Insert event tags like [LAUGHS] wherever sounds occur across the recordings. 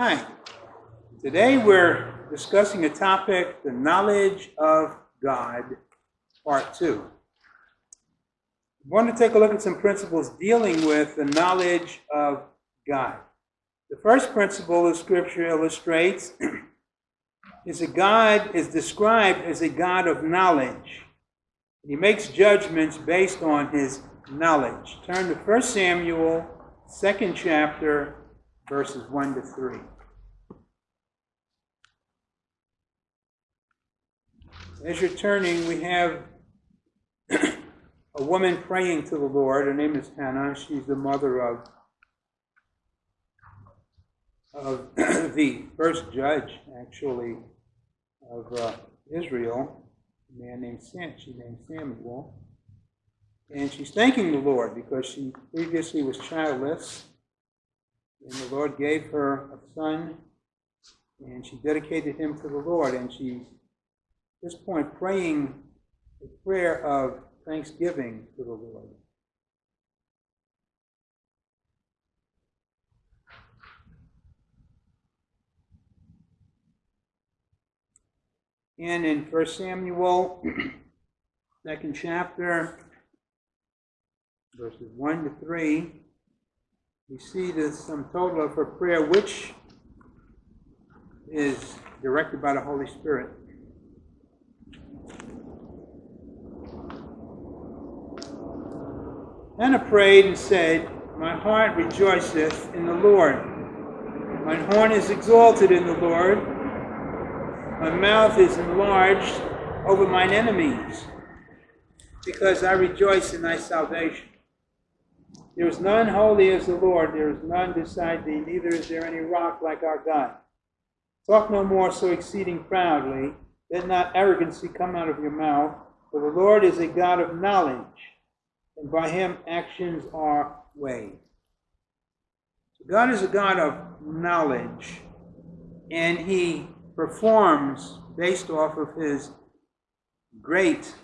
Hi. Today we're discussing a topic, the knowledge of God, part two. I want to take a look at some principles dealing with the knowledge of God. The first principle the scripture illustrates [CLEARS THROAT] is that God is described as a God of knowledge. He makes judgments based on his knowledge. Turn to 1 Samuel, second chapter, verses 1 to 3. As you're turning, we have a woman praying to the Lord. Her name is Hannah. She's the mother of, of [CLEARS THROAT] the first judge, actually, of uh, Israel, a man named Sam. She named Samuel. And she's thanking the Lord because she previously was childless. And the Lord gave her a son, and she dedicated him to the Lord. And she's, at this point, praying a prayer of thanksgiving to the Lord. And in 1 Samuel, [CLEARS THROAT] second chapter, verses 1 to 3, we see the sum total of her prayer, which is directed by the Holy Spirit. Hannah prayed and said, My heart rejoiceth in the Lord. My horn is exalted in the Lord. My mouth is enlarged over mine enemies, because I rejoice in thy salvation. There is none holy as the Lord, there is none beside thee, neither is there any rock like our God. Talk no more so exceeding proudly, let not arrogancy come out of your mouth, for the Lord is a God of knowledge, and by him actions are weighed. God is a God of knowledge, and he performs based off of his great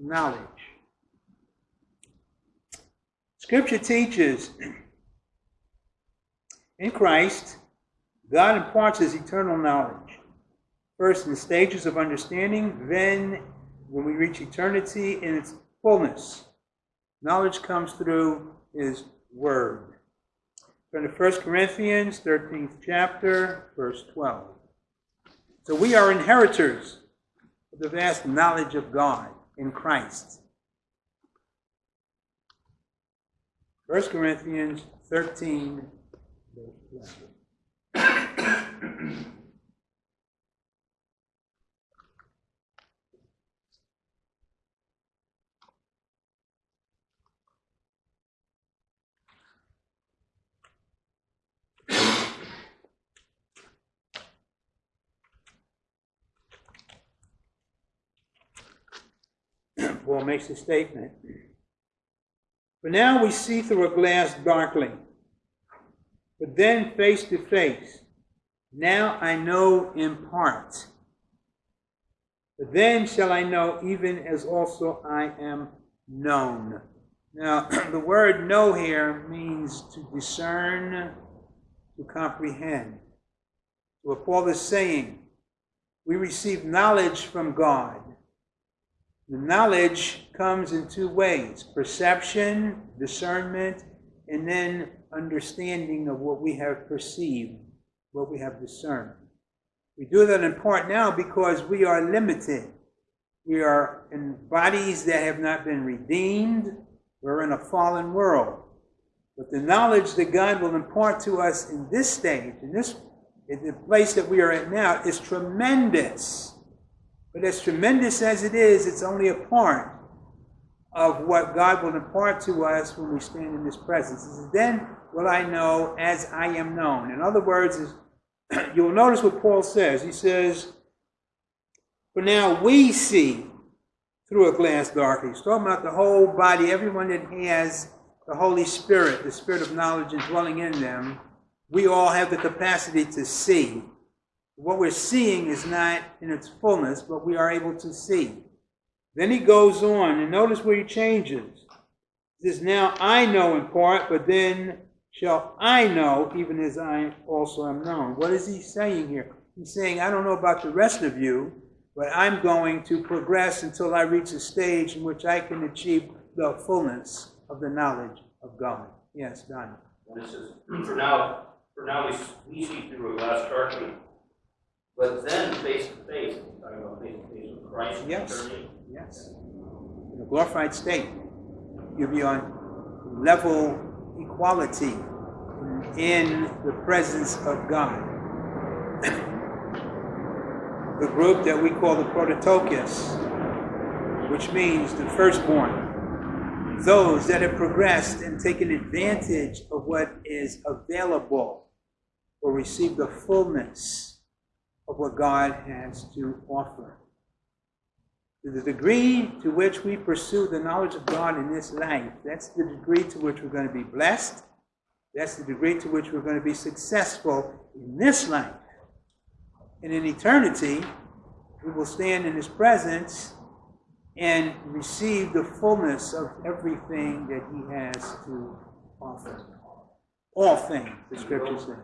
knowledge. Scripture teaches in Christ, God imparts his eternal knowledge. First in the stages of understanding, then when we reach eternity in its fullness. Knowledge comes through his word. From the 1 Corinthians, 13th chapter, verse 12. So we are inheritors of the vast knowledge of God in Christ. 1 Corinthians 13, verse 12. Paul makes a statement. For now we see through a glass darkly, but then face to face. Now I know in part. But then shall I know even as also I am known. Now, [CLEARS THROAT] the word know here means to discern, to comprehend. What Paul is saying, we receive knowledge from God. The knowledge comes in two ways perception, discernment, and then understanding of what we have perceived, what we have discerned. We do that in part now because we are limited. We are in bodies that have not been redeemed. We're in a fallen world. But the knowledge that God will impart to us in this stage, in this in the place that we are at now, is tremendous. But as tremendous as it is, it's only a part of what God will impart to us when we stand in His presence. Says, then will I know as I am known. In other words, [CLEARS THROAT] you'll notice what Paul says. He says, For now we see through a glass darkly. He's talking about the whole body, everyone that has the Holy Spirit, the Spirit of knowledge indwelling in them. We all have the capacity to see. What we're seeing is not in its fullness, but we are able to see. Then he goes on, and notice where he changes. He says, Now I know in part, but then shall I know, even as I also am known. What is he saying here? He's saying, I don't know about the rest of you, but I'm going to progress until I reach a stage in which I can achieve the fullness of the knowledge of God. Yes, Donnie. This is, for now, for now we, we see through a glass darkly, but then face to face, talking about face to face with Christ. Yes. Yes. In a glorified state, you'll be on level equality in the presence of God. [CLEARS THROAT] the group that we call the Prototokos, which means the firstborn, those that have progressed and taken advantage of what is available will receive the fullness of what God has to offer. To the degree to which we pursue the knowledge of God in this life, that's the degree to which we're going to be blessed. That's the degree to which we're going to be successful in this life. And in eternity, we will stand in His presence and receive the fullness of everything that He has to offer. All things, the scriptures say.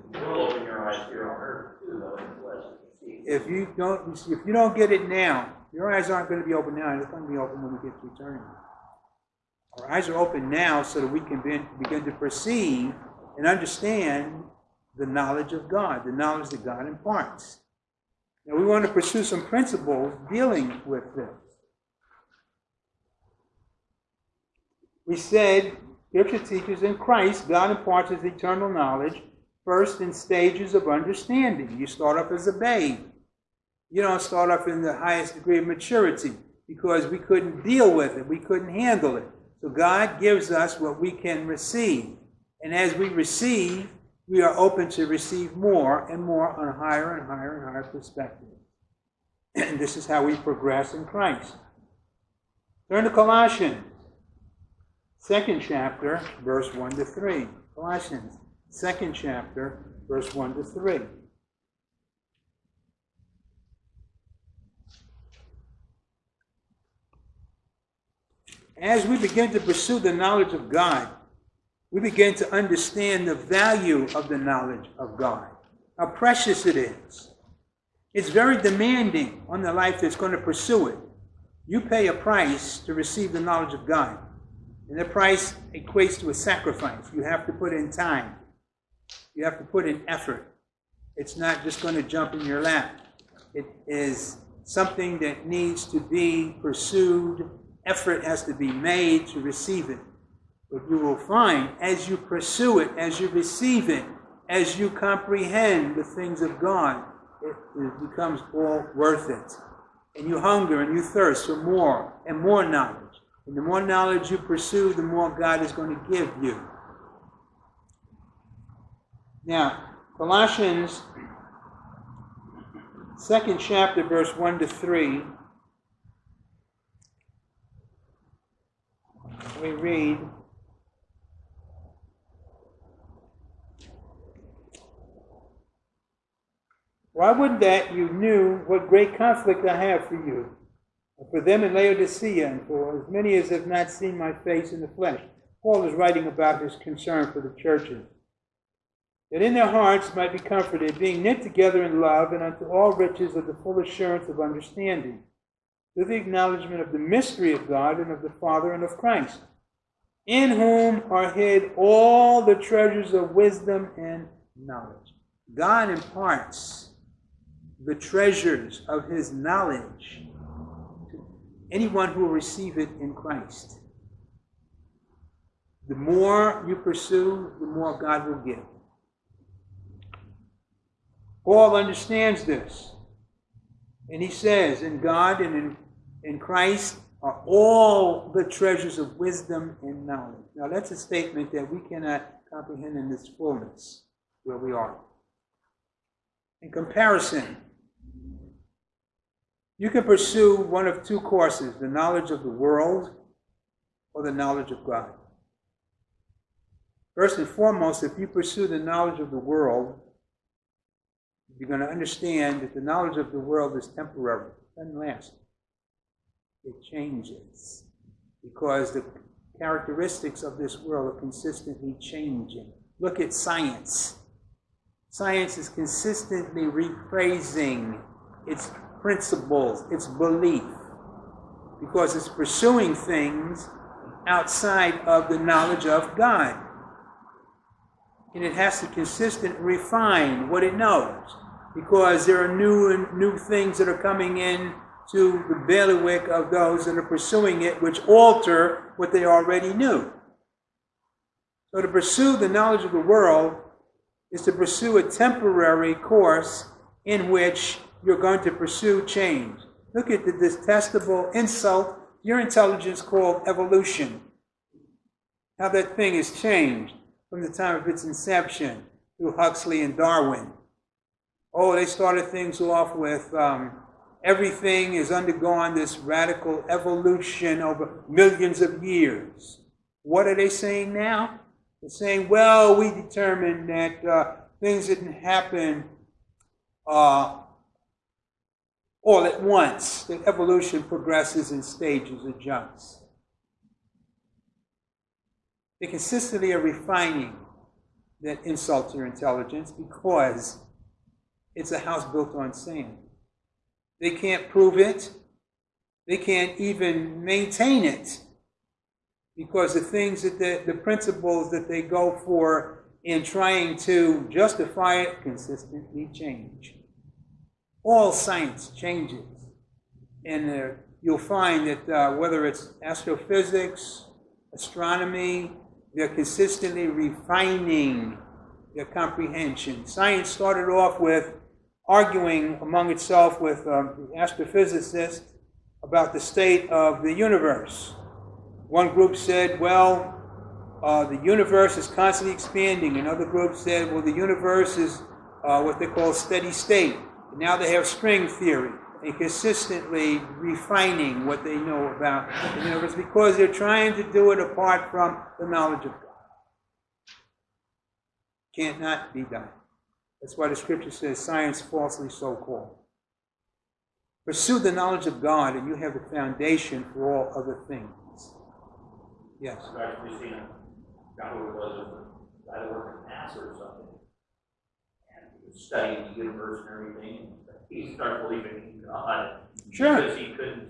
If you don't, if you don't get it now, your eyes aren't going to be open now. They're going to be open when we get to eternity. Our eyes are open now so that we can be, begin to perceive and understand the knowledge of God, the knowledge that God imparts. Now, we want to pursue some principles dealing with this. We said, Scripture teaches in Christ, God imparts his eternal knowledge first in stages of understanding. You start off as a babe. You don't start off in the highest degree of maturity because we couldn't deal with it, we couldn't handle it. So God gives us what we can receive. And as we receive, we are open to receive more and more on higher and higher and higher perspective. [CLEARS THROAT] And this is how we progress in Christ. Turn to Colossians, second chapter, verse 1 to 3. Colossians, second chapter, verse 1 to 3. As we begin to pursue the knowledge of God, we begin to understand the value of the knowledge of God, how precious it is. It's very demanding on the life that's going to pursue it. You pay a price to receive the knowledge of God, and the price equates to a sacrifice. You have to put in time, you have to put in effort. It's not just going to jump in your lap, it is something that needs to be pursued. Effort has to be made to receive it. But you will find as you pursue it, as you receive it, as you comprehend the things of God, it, it becomes all worth it. And you hunger and you thirst for more and more knowledge. And the more knowledge you pursue, the more God is going to give you. Now, Colossians, second chapter, verse 1 to 3. We read. Why would that you knew what great conflict I have for you, and for them in Laodicea, and for as many as have not seen my face in the flesh? Paul is writing about his concern for the churches. That in their hearts might be comforted, being knit together in love, and unto all riches of the full assurance of understanding, through the acknowledgement of the mystery of God and of the Father and of Christ, in whom are hid all the treasures of wisdom and knowledge. God imparts the treasures of his knowledge to anyone who will receive it in Christ. The more you pursue, the more God will give. Paul understands this. And he says, in God and in, in Christ are all the treasures of wisdom and knowledge. Now, that's a statement that we cannot comprehend in its fullness where we are. In comparison, you can pursue one of two courses the knowledge of the world or the knowledge of God. First and foremost, if you pursue the knowledge of the world, you're going to understand that the knowledge of the world is temporary, it doesn't last. It changes because the characteristics of this world are consistently changing. Look at science. Science is consistently rephrasing its principles, its belief, because it's pursuing things outside of the knowledge of God. And it has to consistently refine what it knows, because there are new and new things that are coming in to the bailiwick of those that are pursuing it, which alter what they already knew. So to pursue the knowledge of the world is to pursue a temporary course in which you're going to pursue change. Look at the detestable insult your intelligence called evolution. How that thing has changed from the time of its inception through Huxley and Darwin. Oh, they started things off with um, everything is undergone this radical evolution over millions of years. What are they saying now? They're saying, well, we determined that uh, things didn't happen uh, all at once, that evolution progresses in stages or jumps. They consistently are refining that insult to your intelligence because it's a house built on sand. They can't prove it. They can't even maintain it because the things that the, the principles that they go for in trying to justify it consistently change. All science changes. And uh, you'll find that uh, whether it's astrophysics, astronomy, they're consistently refining their comprehension. Science started off with arguing among itself with um, astrophysicists about the state of the universe. One group said, well, uh, the universe is constantly expanding. Another group said, well, the universe is uh, what they call steady state. And now they have string theory and consistently refining what they know about the universe because they're trying to do it apart from the knowledge of God. Can't not be done. That's why the scripture says science falsely so called. Pursue the knowledge of God, and you have the foundation for all other things. Yes. I've actually seen a guy who was a guy worked at NASA or something. And he was studying the universe and everything. He started believing in God. Sure. Because he couldn't,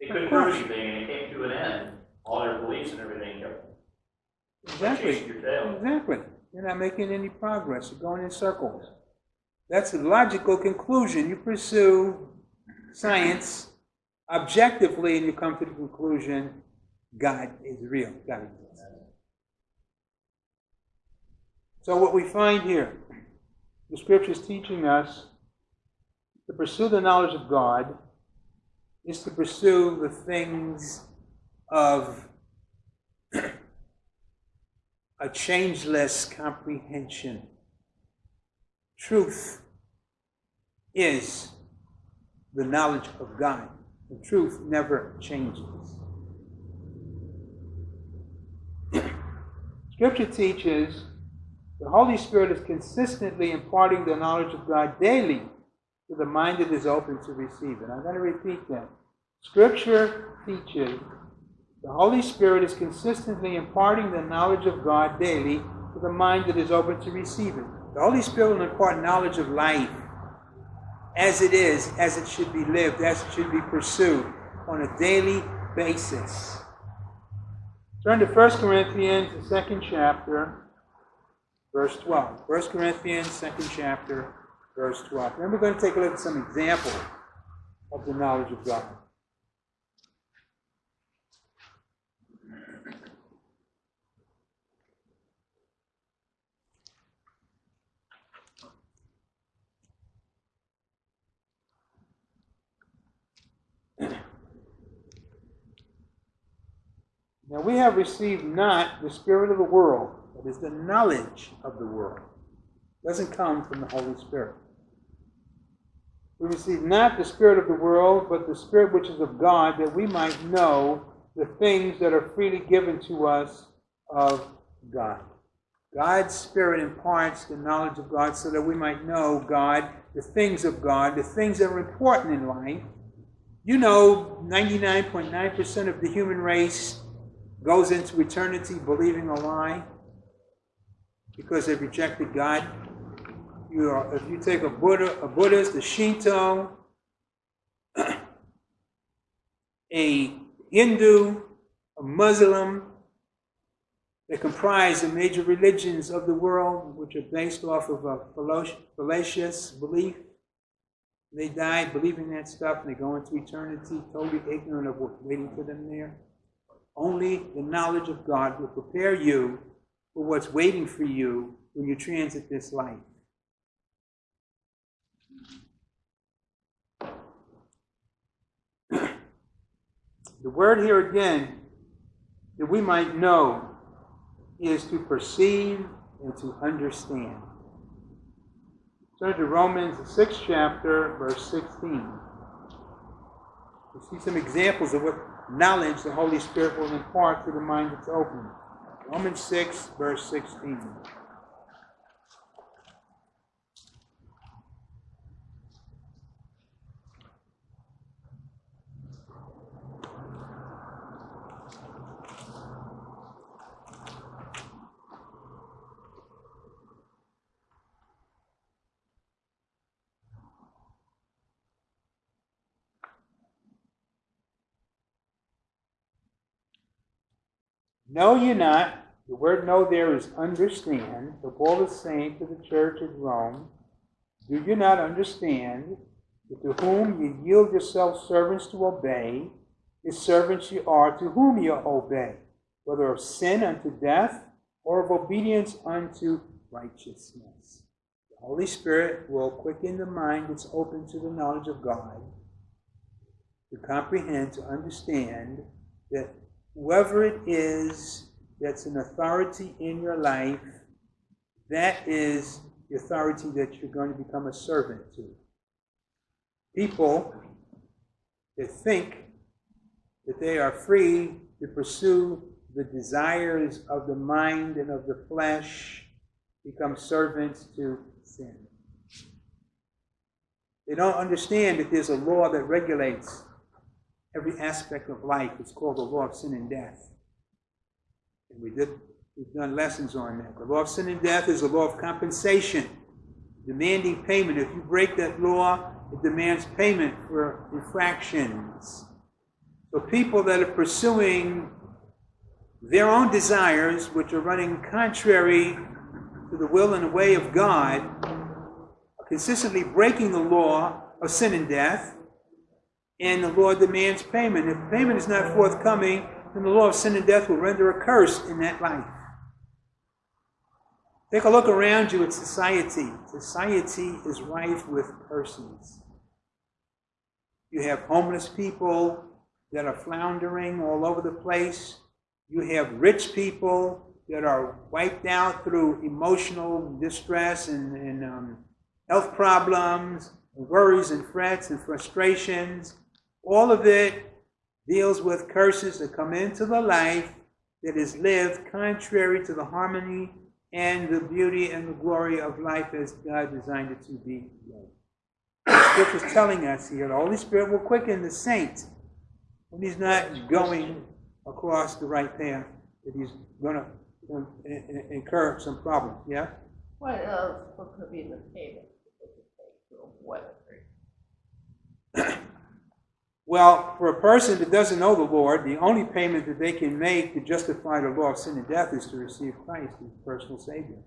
they couldn't prove anything, and it came to an end. All their beliefs and everything kept Exactly. your tail. Exactly. You're not making any progress. You're going in circles. That's a logical conclusion. You pursue science objectively, and you come to the conclusion God is real. God exists. So, what we find here, the scripture is teaching us to pursue the knowledge of God is to pursue the things of a changeless comprehension. Truth is the knowledge of God. The truth never changes. Scripture teaches the Holy Spirit is consistently imparting the knowledge of God daily to the mind that is open to receive it. I'm going to repeat that. Scripture teaches the Holy Spirit is consistently imparting the knowledge of God daily to the mind that is open to receive it. The Holy Spirit will impart knowledge of life as it is, as it should be lived, as it should be pursued on a daily basis. Turn to 1 Corinthians, the second chapter, verse 12. 1 Corinthians, second chapter, verse 12. Then we're going to take a look at some examples of the knowledge of God. Now we have received not the spirit of the world, that is the knowledge of the world. It doesn't come from the Holy Spirit. We receive not the spirit of the world, but the spirit which is of God, that we might know the things that are freely given to us of God. God's spirit imparts the knowledge of God so that we might know God, the things of God, the things that are important in life. You know, 99.9% of the human race goes into eternity believing a lie. because they've rejected God. You are, if you take a Buddha, a Buddhist, a Shinto, a Hindu, a Muslim, they comprise the major religions of the world, which are based off of uh, a fallacious belief. They die believing that stuff and they go into eternity totally ignorant of what's waiting for them there. Only the knowledge of God will prepare you for what's waiting for you when you transit this life. [CLEARS THROAT] the word here again, that we might know, is to perceive and to understand. Turn to Romans, the sixth chapter, verse 16. We see some examples of what knowledge the Holy Spirit will impart to the mind that's open. Romans 6, verse 16. Know ye not, the word know there is understand, the Paul is saying to the church at Rome, do you not understand that to whom ye yield yourselves servants to obey, his servants ye are to whom ye obey, whether of sin unto death or of obedience unto righteousness. The Holy Spirit will quicken the mind that's open to the knowledge of God, to comprehend, to understand that whoever it is that's an authority in your life, that is the authority that you're going to become a servant to. People that think that they are free to pursue the desires of the mind and of the flesh become servants to sin. They don't understand that there's a law that regulates every aspect of life. It's called the law of sin and death. And we did, we've done lessons on that. The law of sin and death is a law of compensation, demanding payment. If you break that law, it demands payment for infractions. So people that are pursuing their own desires, which are running contrary to the will and the way of God, are consistently breaking the law of sin and death, and the law demands payment. If payment is not forthcoming, then the law of sin and death will render a curse in that life. Take a look around you at society. Society is rife with persons. You have homeless people that are floundering all over the place. You have rich people that are wiped out through emotional distress and, and um, health problems, worries and frets and frustrations. All of it deals with curses that come into the life that is lived contrary to the harmony and the beauty and the glory of life as God designed it to be. The scripture is telling us here the Holy Spirit will quicken the saint when he's not going across the right path, that he's going to incur some problems. Yeah? What else could be the payment? [CLEARS THROAT] Well, for a person that doesn't know the Lord, the only payment that they can make to justify the law of sin and death is to receive Christ as personal Savior.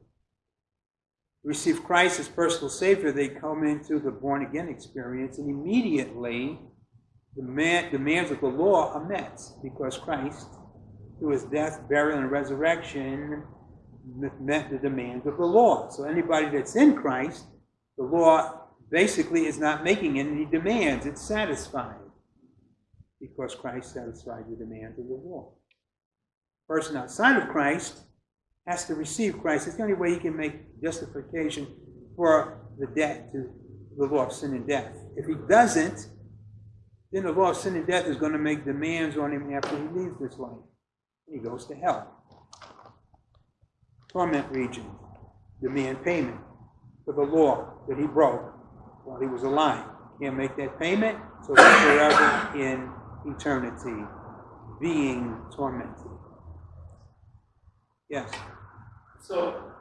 Receive Christ as personal Savior, they come into the born again experience, and immediately the man, demands of the law are met because Christ, through his death, burial, and resurrection, met the demands of the law. So anybody that's in Christ, the law basically is not making any demands, it's satisfied because Christ satisfied the demands of the law. A person outside of Christ has to receive Christ. It's the only way he can make justification for the debt to the law of sin and death. If he doesn't, then the law of sin and death is going to make demands on him after he leaves this life. He goes to hell. Torment region. Demand payment for the law that he broke while he was alive. Can't make that payment, so he's forever in eternity being tormented. Yes. So,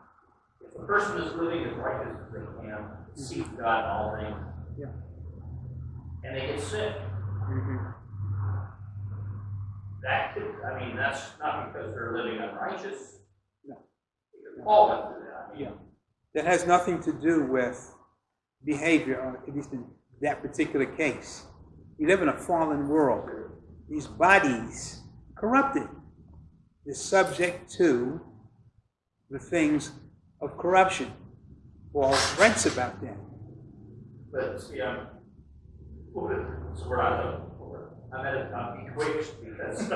if a person is living as righteous as they can, seek God in all things. Yeah. And they get sick. Mhm. That could, I mean, that's not because they're living unrighteous. No. Paul went through that. I mean, Yeah. That has nothing to do with behavior, or at least in that particular case. We live in a fallen world. These bodies, corrupted, is subject to the things of corruption. Paul writes about that. But see, I'm, so we're not, I'm at a, I'm betwixt because that's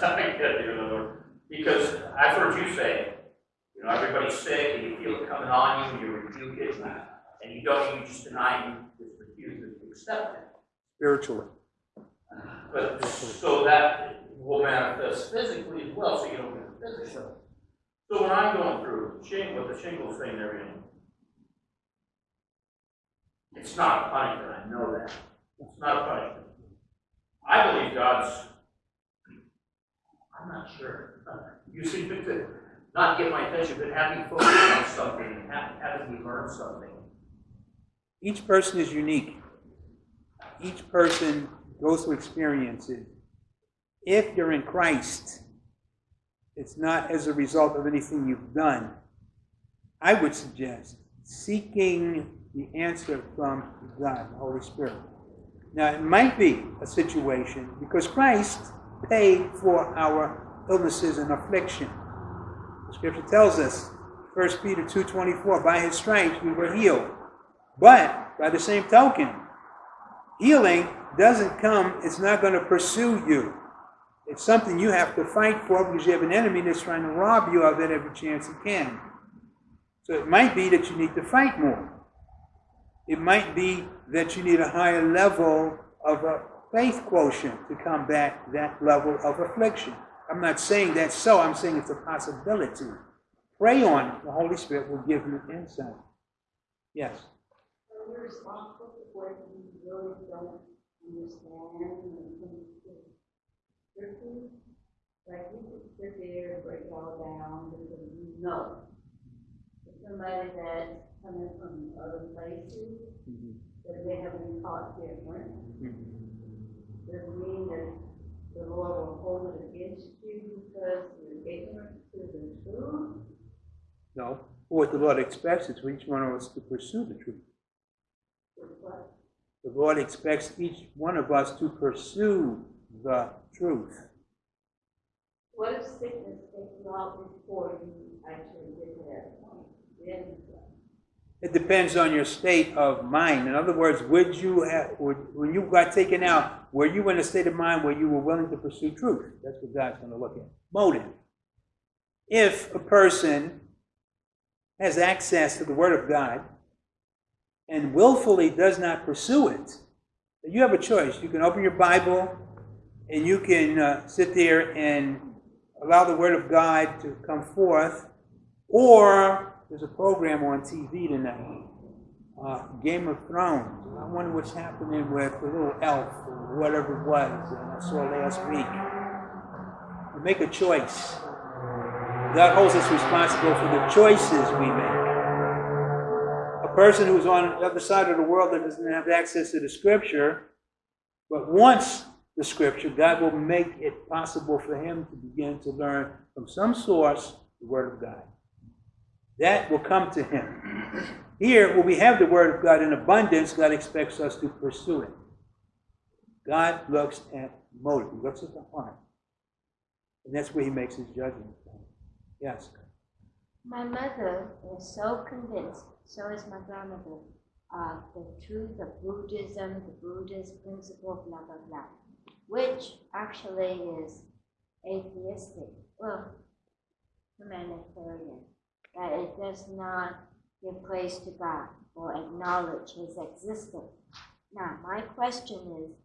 not good, you know, because I've heard you say, you know, everybody's sick and you feel it coming on you, and you rebuke it, and you don't, you just deny, you just refuse to accept it. Spiritually. But, so that will manifest physically as well, so you don't get the physical. So when I'm going through shingle, with the shingles thing and everything, it's not a punishment, I know that. It's not a punishment. I believe God's, I'm not sure. You seem to not get my attention, but have me focus on something, have, having me learn something. Each person is unique. Each person goes through experiences. If you're in Christ, it's not as a result of anything you've done. I would suggest seeking the answer from God, the Holy Spirit. Now, it might be a situation because Christ paid for our illnesses and affliction. The scripture tells us, 1 Peter 2.24, by his stripes we were healed. But, by the same token, healing doesn't come, it's not going to pursue you. It's something you have to fight for because you have an enemy that's trying to rob you of it every chance he can. So it might be that you need to fight more. It might be that you need a higher level of a faith quotient to combat that level of affliction. I'm not saying that's so, I'm saying it's a possibility. Pray on. The Holy Spirit will give you insight. Yes. Are responsible for what we really don't understand it comes to? Like, we could sit there and break all down because we know. If somebody that's coming from other places, mm-hmm. that they have been taught different, mm-hmm. doesn't mean that the Lord will hold it against you because you're ignorant to the truth. No. What the Lord expects is for each one of us to pursue the truth. The Lord expects each one of us to pursue the truth. What if sickness takes you out before you actually get to that point? Then, It depends on your state of mind. In other words, would you have, would, when you got taken out, were you in a state of mind where you were willing to pursue truth? That's what God's going to look at. Motive. If a person has access to the Word of God and willfully does not pursue it, you have a choice. You can open your Bible and you can uh, sit there and allow the Word of God to come forth, or there's a program on TV tonight, uh, Game of Thrones. I wonder what's happening with the little elf or whatever it was that I saw last week. You make a choice. God holds us responsible for the choices we make. Person who's on the other side of the world that doesn't have access to the Scripture, but wants the Scripture, God will make it possible for him to begin to learn from some source the Word of God. That will come to him. Here, where we have the Word of God in abundance, God expects us to pursue it. God looks at motive, He looks at the heart. And that's where He makes His judgment. Yes. My mother was so convinced, so is my grandmother, of the truth of Buddhism, the Buddhist principle, blah, blah, blah, which actually is atheistic, well, humanitarian, that it does not give praise to God or acknowledge His existence. Now, my question is,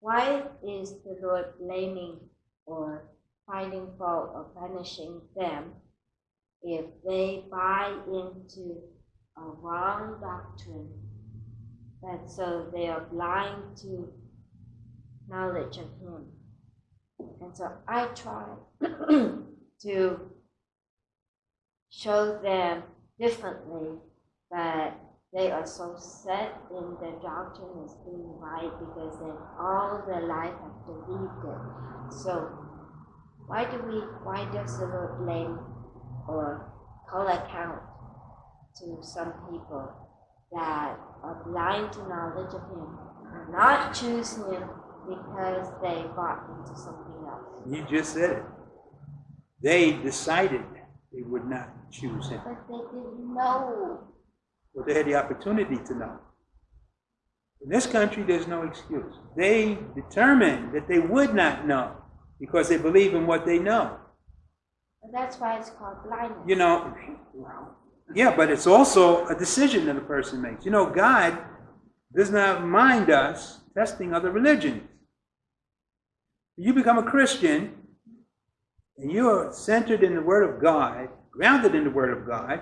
why is the Lord blaming or finding fault or punishing them if they buy into a wrong doctrine that so they are blind to knowledge of him and so i try [CLEARS THROAT] to show them differently, but they are so set in their doctrine as being right because they all their life have believed it. So why do we why does the Lord blame or call account to some people that are blind to knowledge of him, not choose him because they bought into something else? You just said it. They decided they would not choose him. But they didn't know. Well, they had the opportunity to know. In this country, there's no excuse. They determined that they would not know because they believe in what they know. And that's why it's called blindness. You know, [LAUGHS] yeah, but it's also a decision that a person makes. You know, God does not mind us testing other religions. You become a Christian and you are centered in the Word of God, grounded in the Word of God,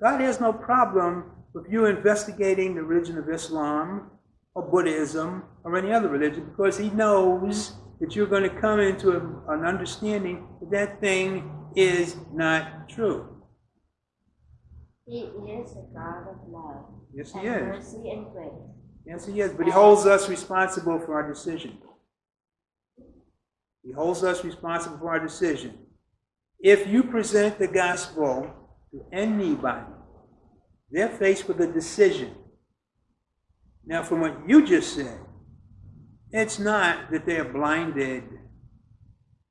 God has no problem with you investigating the religion of Islam or Buddhism or any other religion because He knows that you're going to come into an understanding that that thing is not true. He is a God of love Yes, He is. mercy and grace. Yes, He is. But He holds us responsible for our decision. He holds us responsible for our decision. If you present the gospel to anybody, they're faced with a decision. Now, from what you just said, it's not that they're blinded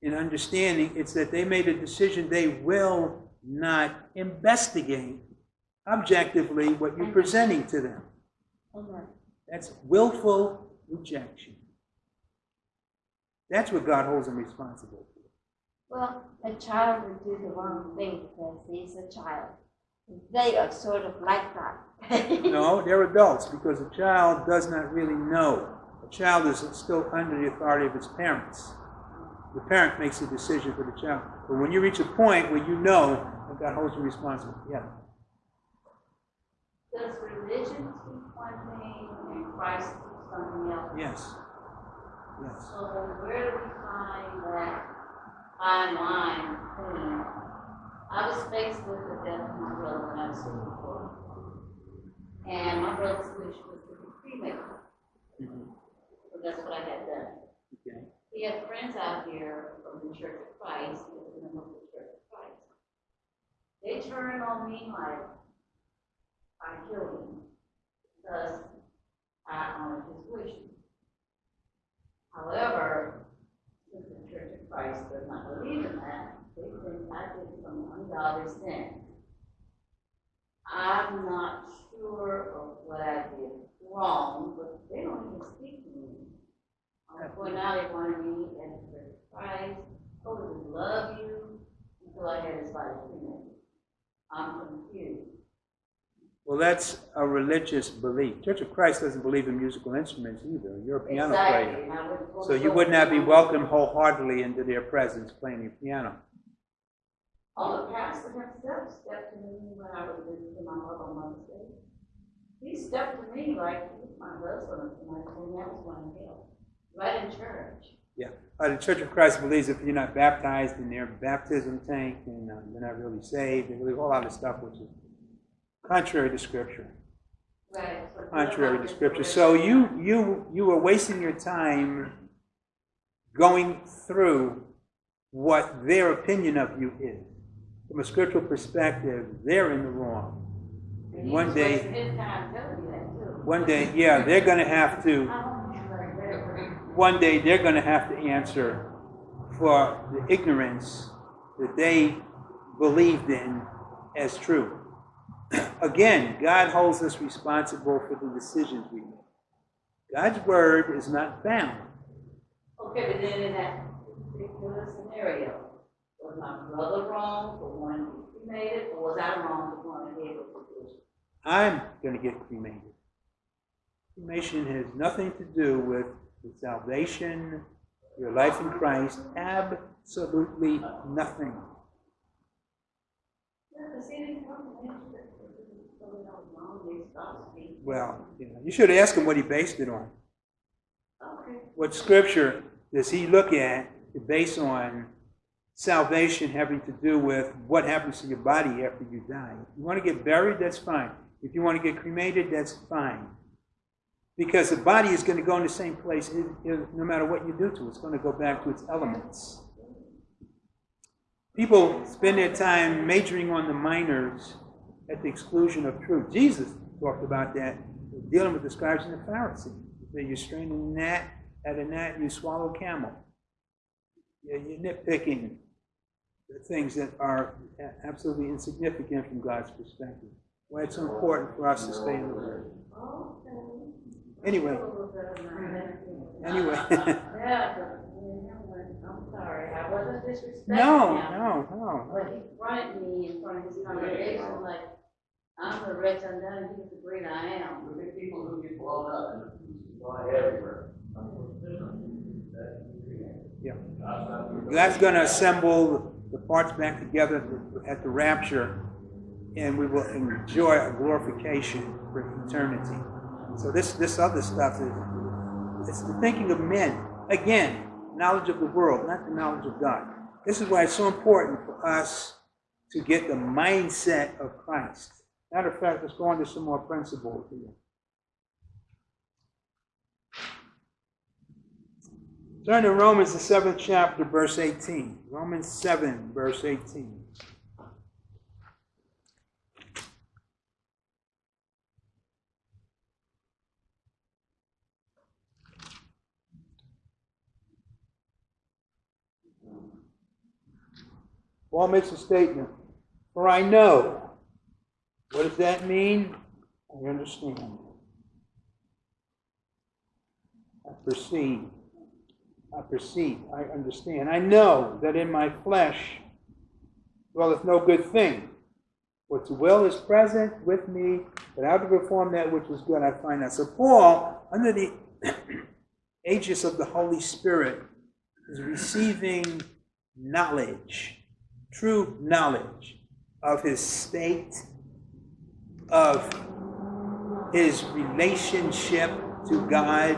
in understanding, it's that they made a decision they will not investigate objectively what you're presenting to them. That's willful rejection. That's what God holds them responsible for. Well, a child would do the wrong thing because he's a child. They are sort of like that. [LAUGHS] No, they're adults because a child does not really know. A child is still under the authority of its parents. The parent makes the decision for the child. But when you reach a point where you know that God holds you responsible, yeah. Does religion teach one thing and Christ teach something else? Yes. Yes. So where do we find that fine line between? I was faced with the death of my brother when I was sixty-four. And my brother's wish was to be cremated, Mhm. so that's what I had done. Okay. He had friends out here from the Church of Christ, he was a member of the Church of Christ. They turned on me like Killed him because I honored his wishes. However, since the Church of Christ does not believe in that, they think I did some ungodly sin. I'm not sure of what I did wrong, but they don't even speak to me. I point out they wanted me at the Church of Christ, them we love you, until I had his body cremated. I'm confused. Well, that's a religious belief. Church of Christ doesn't believe in musical instruments either. You're a piano Exactly, player. and I wouldn't go So you would not be welcomed wholeheartedly into their presence playing the piano. All the pastor himself stepped to me when I was visiting my mother on Mother's Day. He stepped to me like he my husband, and I told him that was one him, right in church. Yeah. Uh, the Church of Christ believes if you're not baptized in their baptism tank, then uh, you're not really saved. They believe a whole lot of stuff which is contrary to Scripture. Right. Contrary to Scripture. So you you you are wasting your time going through what their opinion of you is. From a scriptural perspective, they're in the wrong. And one day, wasting his time telling me that too. one day, yeah, they're going to have to. [LAUGHS] One day they're going to have to answer for the ignorance that they believed in as true. Again, God holds us responsible for the decisions we make. God's word is not bound. Okay, but then in that particular scenario, was my brother wrong for wanting to be cremated, or was I wrong for wanting to be able to do it? I'm going to get cremated. Cremation has nothing to do with the salvation, your life in Christ. Absolutely nothing. Yeah, Well, you, know, you should ask him what he based it on. Okay. what scripture does he look at to base on salvation having to do with what happens to your body after you die. If you want to get buried, that's fine. If you want to get cremated, that's fine. Because the body is going to go in the same place no matter what you do to it. It's going to go back to its elements. People spend their time majoring on the minors at the exclusion of truth. Jesus talked about that, dealing with the scribes and the Pharisees. He You strain a gnat at a gnat, you swallow a camel. You're you're nitpicking the things that are absolutely insignificant from God's perspective. Why it's so important for us to stay in the Word. Anyway, anyway. [LAUGHS] [LAUGHS] Yeah, but, you know, I'm sorry, I wasn't disrespecting no, him. no, no. But he fronted me in front of his congregation like, I'm the rich undone, he's the great I am. Look at people who get blown up and fly everywhere. Yeah. God's not- God's going to assemble the parts back together at the rapture, and we will enjoy a glorification for eternity. So this this other stuff is it's the thinking of men. Again, knowledge of the world, not the knowledge of God. This is why it's so important for us to get the mindset of Christ. Matter of fact, let's go on to some more principles here. Turn to Romans, the seventh chapter, verse 18. Romans 7, verse 18. Paul makes a statement. For I know. What does that mean? I understand. I perceive. I perceive, I understand. I know that in my flesh dwelleth no good thing. What's will is present with me, but how to perform that which is good I find not. So Paul, under the [COUGHS] aegis of the Holy Spirit, is receiving knowledge, true knowledge of his state, of his relationship to God,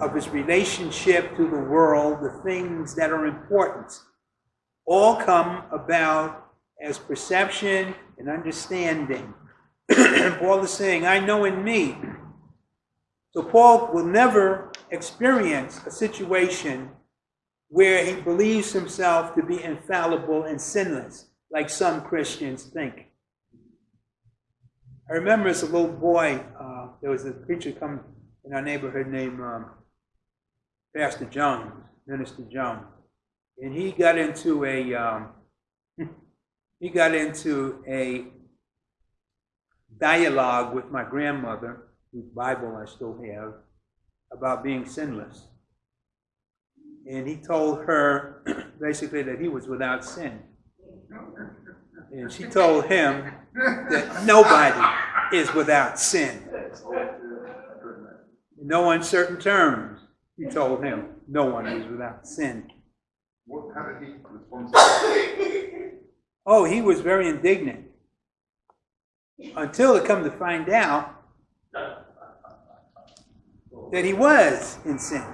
of his relationship to the world, the things that are important, all come about as perception and understanding. [CLEARS THROAT] Paul is saying, I know in me. So Paul will never experience a situation where he believes himself to be infallible and sinless, like some Christians think. I remember as a little boy, uh, there was a preacher come in our neighborhood named um, Pastor Jones, Minister Jones, and he got into a um, [LAUGHS] he got into a dialogue with my grandmother, whose Bible I still have, about being sinless. And he told her [CLEARS THROAT] basically that he was without sin. And she told him that nobody is without sin. In no uncertain terms, he told him no one is without sin. What how did he respond Oh, he was very indignant. Until it come to find out that he was in sin.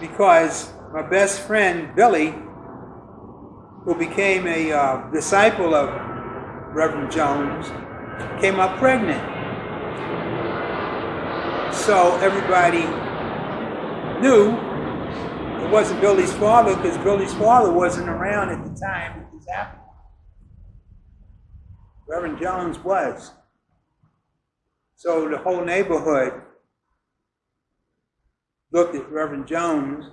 Because my best friend Billy, who became a uh, disciple of Reverend Jones, came up pregnant. So everybody knew it wasn't Billy's father because Billy's father wasn't around at the time it was happening. Reverend Jones was. So the whole neighborhood looked at Reverend Jones.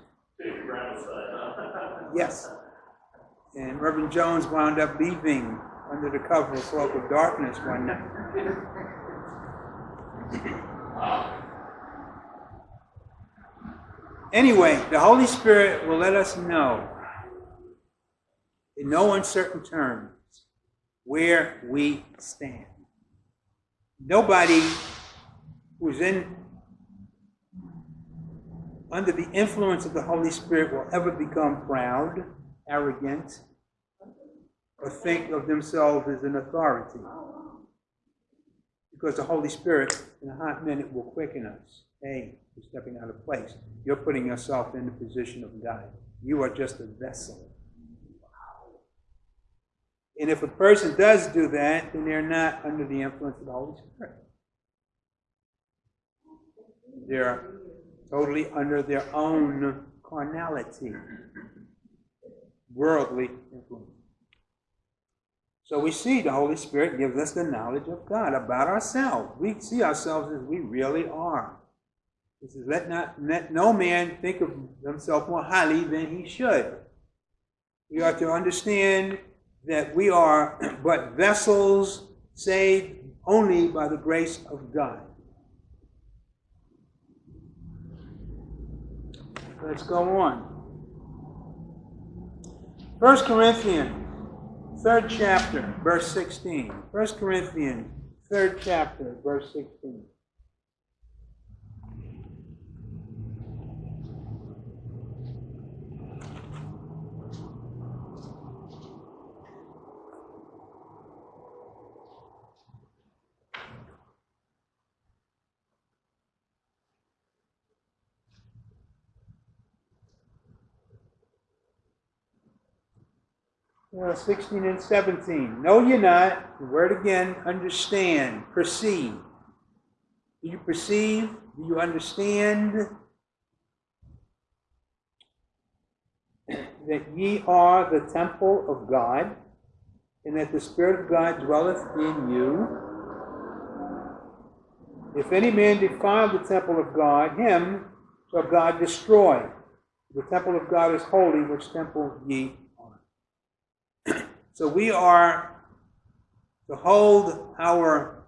Yes. And Reverend Jones wound up leaving under the cover of cloak of darkness one night. Anyway, the Holy Spirit will let us know in no uncertain terms where we stand. Nobody who's in under the influence of the Holy Spirit will ever become proud, arrogant, or think of themselves as an authority. Because the Holy Spirit, in a hot minute, will quicken us. Hey, you're stepping out of place. You're putting yourself in the position of God. You are just a vessel. And if a person does do that, then they're not under the influence of the Holy Spirit. They're totally under their own carnality, worldly influence. So we see the Holy Spirit gives us the knowledge of God about ourselves. We see ourselves as we really are. He says, let, not, let no man think of himself more highly than he should. We are to understand that we are [CLEARS THROAT] but vessels saved only by the grace of God. Let's go on. 1 Corinthians, third chapter, verse 16. 1 Corinthians, third chapter, verse 16. Uh, 16 and 17. Know ye not, the word again, understand, perceive. Do you perceive? Do you understand [COUGHS] that ye are the temple of God, and that the Spirit of God dwelleth in you? If any man defile the temple of God, him shall God destroy. The temple of God is holy, which temple ye so we are to hold our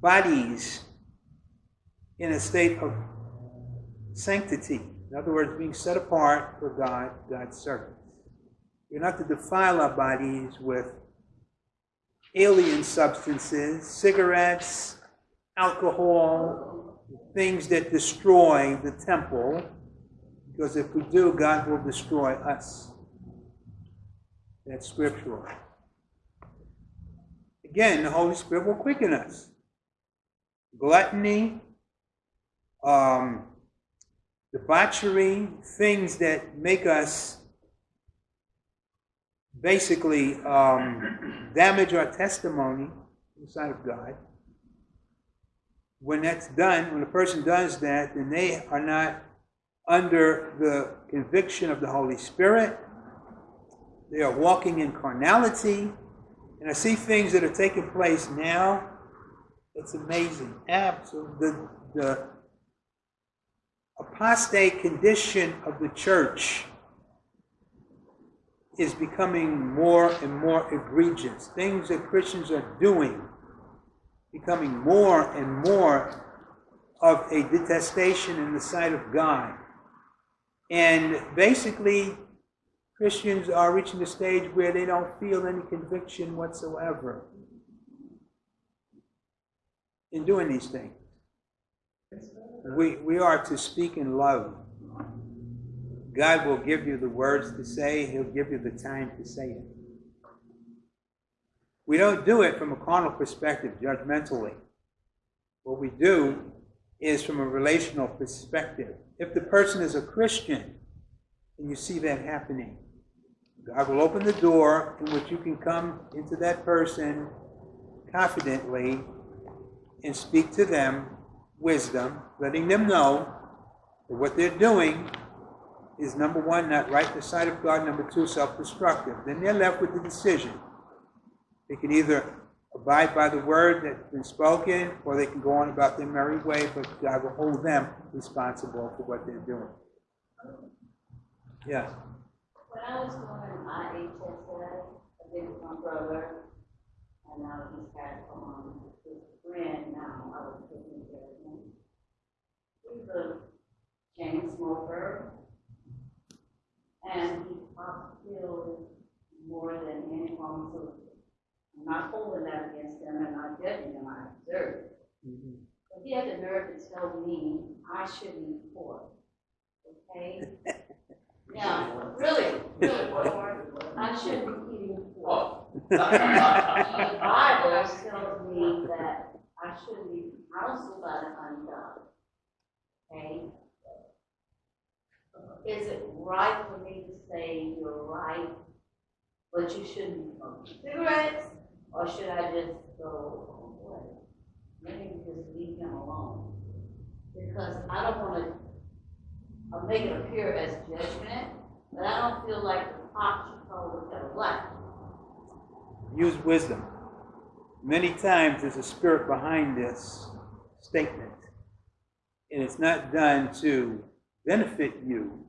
bodies in a state of sanctity. In other words, being set apart for God, God's servants. We're not to defile our bodies with alien substances, cigarettes, alcohol, things that destroy the temple, because if we do, God will destroy us. That's scriptural. Again, the Holy Spirit will quicken us. Gluttony, um, debauchery, things that make us basically um, damage our testimony in the sight of God. When that's done, when a person does that, then they are not under the conviction of the Holy Spirit they are walking in carnality. And I see things that are taking place now. It's amazing. Absolutely. The, the apostate condition of the church is becoming more and more egregious. Things that Christians are doing becoming more and more of a detestation in the sight of God. And basically, Christians are reaching the stage where they don't feel any conviction whatsoever in doing these things. We, we are to speak in love. God will give you the words to say, He'll give you the time to say it. We don't do it from a carnal perspective, judgmentally. What we do is from a relational perspective. If the person is a Christian, and you see that happening, God will open the door in which you can come into that person confidently and speak to them wisdom, letting them know that what they're doing is number one, not right the sight of God, number two, self destructive. Then they're left with the decision. They can either abide by the word that's been spoken, or they can go on about their merry way, but God will hold them responsible for what they're doing. Yes. When I was going to my HSS, I did with my brother, and now he's got, um, his friend now, I was taking care of him. He's a chain smoker, and he pills more than any pharmaceutical. I'm not holding that against him, and not judging him, I observe it. But he had the nerve to tell me I shouldn't eat pork, okay? [LAUGHS] Now, really, really, I shouldn't be eating pork. The Bible tells me that I shouldn't be counseled by the ungodly. Okay? Is it right for me to say you're right, but you shouldn't be smoking cigarettes, or should I just go, oh boy, maybe just leave him alone? Because I don't wanna, I'll make it appear as judgment, but I don't feel like the pot should call the kettle black. Use wisdom. Many times there's a spirit behind this statement, and it's not done to benefit you.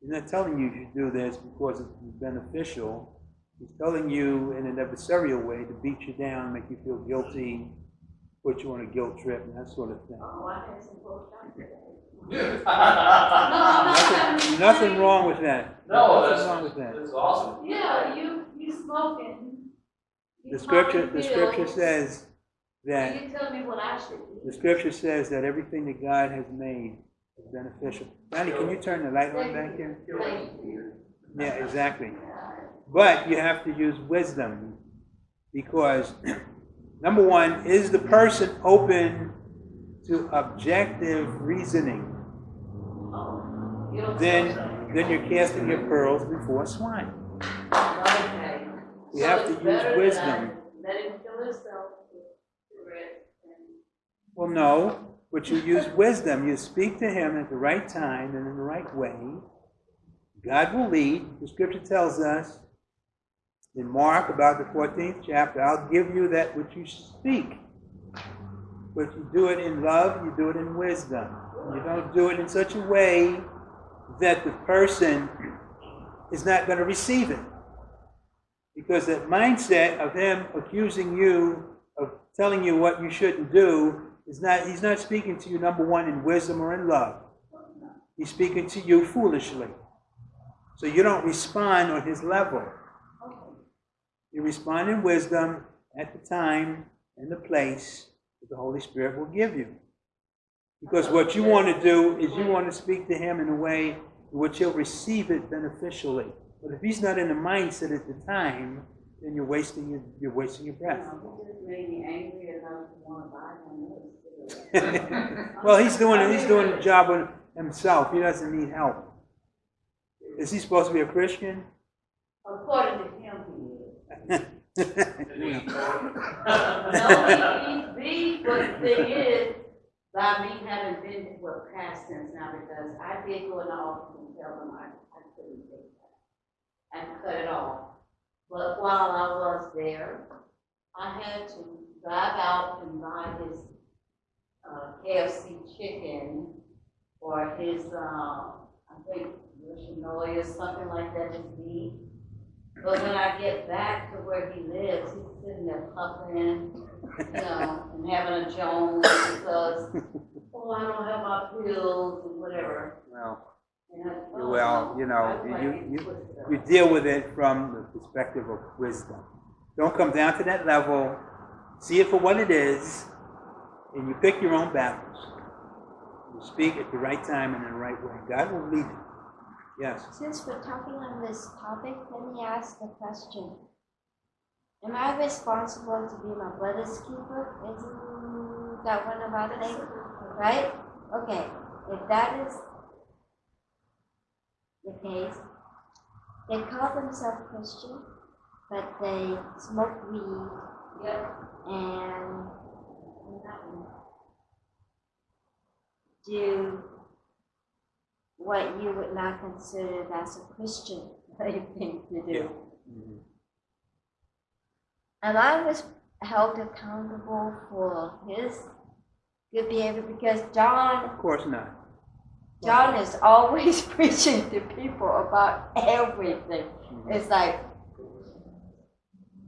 He's not telling you to do this because it's beneficial. He's telling you in an adversarial way to beat you down, make you feel guilty, put you on a guilt trip, and that sort of thing. Oh, I had some folks out there. no, Nothing, nothing wrong with that. No, Nothing that's, wrong with that. that's awesome. Yeah, you, you smoking. The scripture, the scripture says that, You tell me what I should the scripture says that everything that God has made is beneficial. Donnie, can you turn the light on back here? Yeah, exactly. But you have to use wisdom because, [CLEARS THROAT] number one, is the person open to objective reasoning? Oh, Then, then you're casting your pearls before swine. Okay. We So have to use wisdom. Let him kill himself with cigarettes and. Well, no, but you use wisdom. You speak to him at the right time and in the right way. God will lead. The scripture tells us in Mark about the 14th chapter, I'll give you that which you speak. But you do it in love, you do it in wisdom. You don't do it in such a way that the person is not going to receive it. Because that mindset of him accusing you of telling you what you shouldn't do is not, he's not speaking to you, number one, in wisdom or in love. He's speaking to you foolishly. So you don't respond on his level. You respond in wisdom at the time and the place that the Holy Spirit will give you. Because what you want to do is you want to speak to him in a way in which he'll receive it beneficially. But if he's not in the mindset at the time, then you're wasting your, you're wasting your breath. No, he just made me angry enough to want to buy him another cigarette. well, he's doing he's doing the job on himself. He doesn't need help. Is he supposed to be a Christian? According to him, he is. You. [LAUGHS] No, he, he, he, but the thing is, by me having been, well, past tense now, because I did go in the office and tell them I, I couldn't take that. And cut it off. But while I was there, I had to drive out and buy his, uh, KFC chicken or his, uh, I think, Yoshinoya, something like that, his meat. But when I get back to where he lives, he's sitting there puffing, you know, and having a Jones because, oh, I don't have my pills and whatever. oh, well, you know, you, you, you deal with it from the perspective of wisdom. Don't come down to that level. See it for what it is, and you pick your own battles. You speak at the right time and in the right way. God will lead you. Yes. Since we're talking on this topic, let me ask the question. Am I responsible to be my brother's keeper? Isn't that one of our things? Right? Okay, if that is the case, they call themselves Christian, but they smoke weed Yep. and do what you would not consider as a Christian [LAUGHS] thing to do. Yeah. Mhm. And I was held accountable for his good behavior because John Of course not. John is always [LAUGHS] preaching to people about everything. Mhm. It's like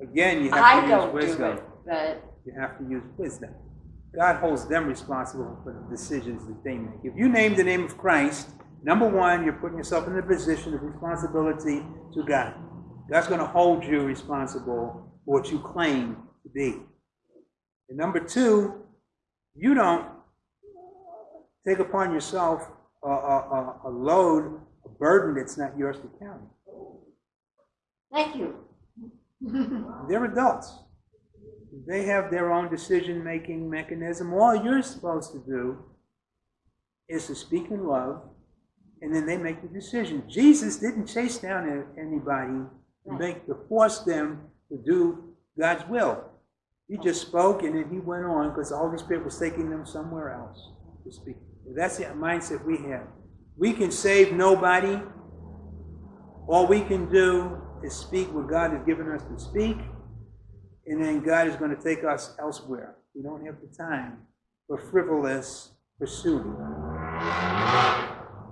Again, you have I to don't use do it, but You have to use wisdom. God holds them responsible for the decisions that they make. If you name the name of Christ, number one, you're putting yourself in a position of responsibility to God. God's going to hold you responsible for what you claim to be. And number two, you don't take upon yourself a, a, a, load, a burden that's not yours to carry. thank you. [LAUGHS] They're adults. They have their own decision making mechanism. All you're supposed to do is to speak in love, and then they make the decision. Jesus didn't chase down anybody to make, to force them to do God's will. He just spoke and then he went on because the Holy Spirit was taking them somewhere else to speak. That's the mindset we have. We can save nobody. All we can do is speak what God has given us to speak, and then God is going to take us elsewhere. We don't have the time for frivolous pursuit.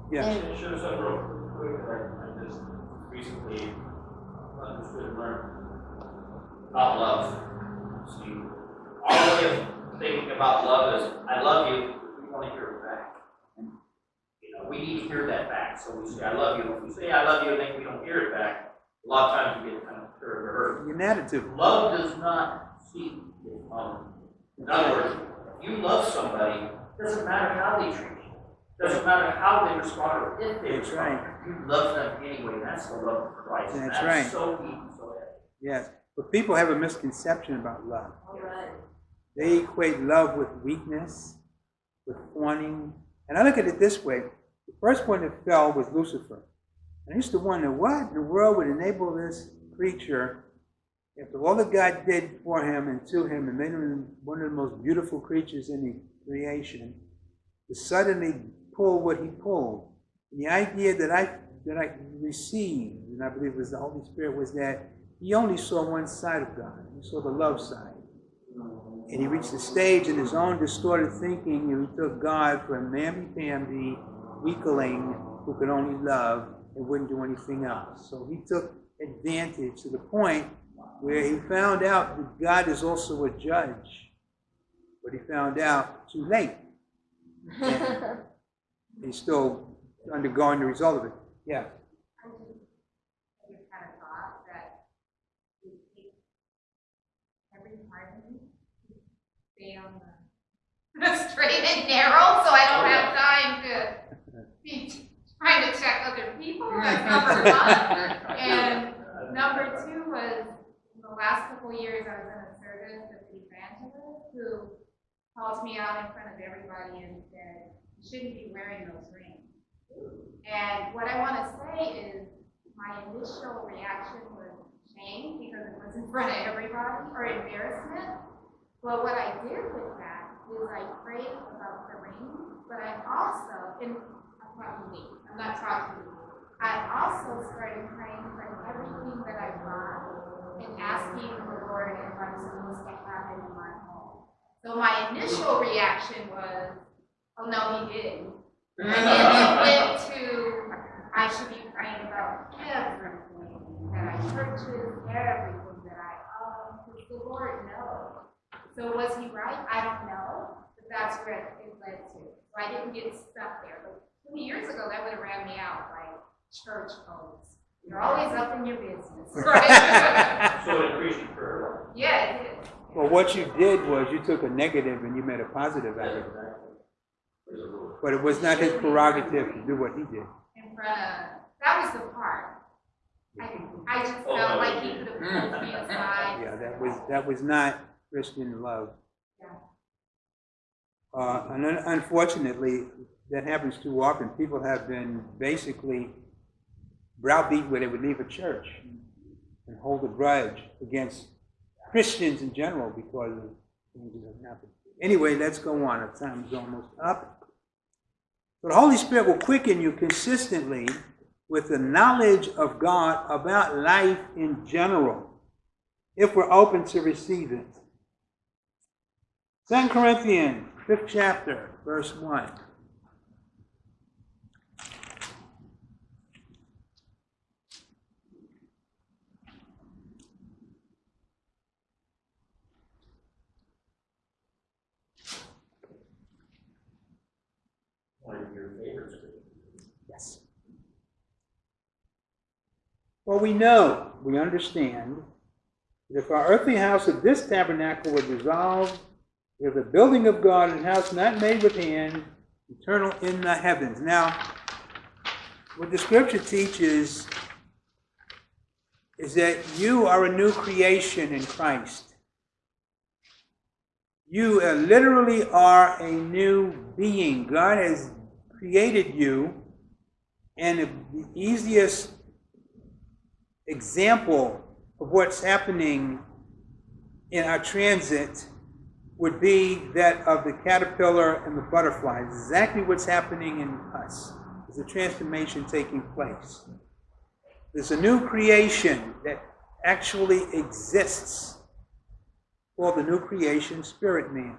Quick, I, just recently understood and learned about love. See, our way of thinking about love is, I love you, we want to hear it back. You know, we need to hear that back, so we say, I love you. If we say, I love you, and then we don't hear it back, a lot of times we get kind of hurt or hurt. An attitude. Love does not see, um, in other words, if you love somebody, doesn't matter how they treat you. Doesn't matter how they respond or if they That's respond. right. You love them anyway, that's the love of Christ. And That's right. so deep and so heavy. Yes. But people have a misconception about love. All right. They equate love with weakness, with fawning. And I look at it this way. The first one that fell was Lucifer. And I used to wonder what in the world would enable this creature, after all that God did for him and to him and made him one of the most beautiful creatures in the creation, to suddenly pull what he pulled. And the idea that I that I received, and I believe it was the Holy Spirit, was that he only saw one side of God. He saw the love side. And he reached the stage in his own distorted thinking, and he took God for a mamby-pamby weakling who could only love and wouldn't do anything else. So he took advantage to the point where he found out that God is also a judge. But he found out too late. And [LAUGHS] he's still undergoing the result of it. Yeah. I just, kind of thought that every part of me, stay on the [LAUGHS] straight and narrow, so I don't oh, have time to be trying to check other people, [LAUGHS] that's number one. And number two was, in the last couple years, I was in a service with an evangelist who called me out in front of everybody and said, you shouldn't be wearing those rings. And what I want to say is, my initial reaction was shame because it was in front of everybody, or embarrassment. But what I did with that is I prayed about the ring, but I also, and I'm me, I'm not talking to you. I also started praying for everything that I want and asking the Lord if I'm supposed to it in my home. So my initial reaction was, oh no, he didn't. And then it [LAUGHS] went to, I should be praying about everything that I churches, everything that I own, because the Lord knows. So was he right? I don't know, but that's where it led to. So I didn't get stuck there. But twenty years ago, that would have ran me out like church folks. You're always up in your business, [LAUGHS] right? [LAUGHS] So it increased your prayer life. Yeah, it did. Well, what you did was you took a negative and you made a positive out of it. There's a rule. But it was not his prerogative to do what he did. in front of, that was the part. I, I just felt like he could have pulled me aside. [LAUGHS] Yeah, that was, that was not Christian love. Yeah. Uh, and un- unfortunately, that happens too often. People have been basically browbeat where they would leave a church and hold a grudge against Christians in general because of things that have happened. Anyway, let's go on. Our time is almost up. So the Holy Spirit will quicken you consistently with the knowledge of God about life in general, if we're open to receive it. 2 Corinthians, 5th chapter, verse 1. Well, we know, we understand, that if our earthly house of this tabernacle were dissolved, we have the building of God, a house not made with hand, eternal in the heavens. Now, what the scripture teaches is that you are a new creation in Christ. You literally are a new being. God has created you, and the easiest example of what's happening in our transit would be that of the caterpillar and the butterfly. It's exactly what's happening in us. There's a transformation taking place. There's a new creation that actually exists called the new creation, spirit man.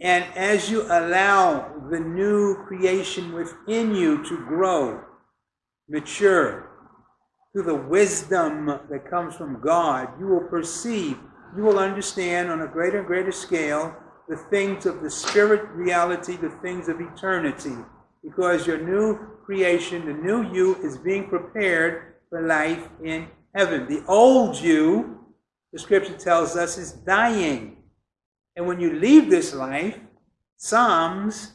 And as you allow the new creation within you to grow, mature, through the wisdom that comes from God, you will perceive, you will understand on a greater and greater scale the things of the spirit reality, the things of eternity. Because your new creation, the new you, is being prepared for life in heaven. The old you, the scripture tells us, is dying. And when you leave this life, Psalms